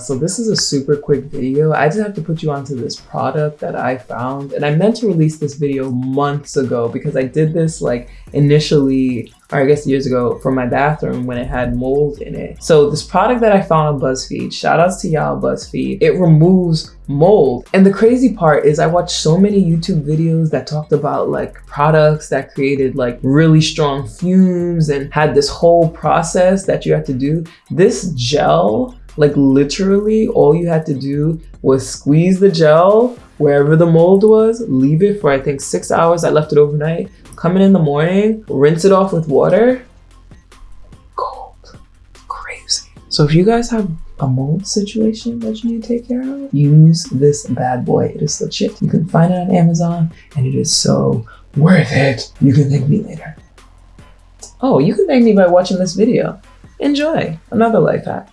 So this is a super quick video. I just have to put you onto this product that I found and I meant to release this video months ago because I did this like initially or I guess years ago for my bathroom when it had mold in it. So this product that I found on BuzzFeed, shout outs to y'all BuzzFeed, it removes mold. And the crazy part is I watched so many YouTube videos that talked about like products that created like really strong fumes and had this whole process that you have to do. This gel like literally all you had to do was squeeze the gel wherever the mold was, leave it for I think six hours. I left it overnight. Come in in the morning, rinse it off with water. Cold, crazy. So if you guys have a mold situation that you need to take care of, use this bad boy. It is legit. You can find it on Amazon and it is so worth it. You can thank me later. Oh, you can thank me by watching this video. Enjoy another life hack.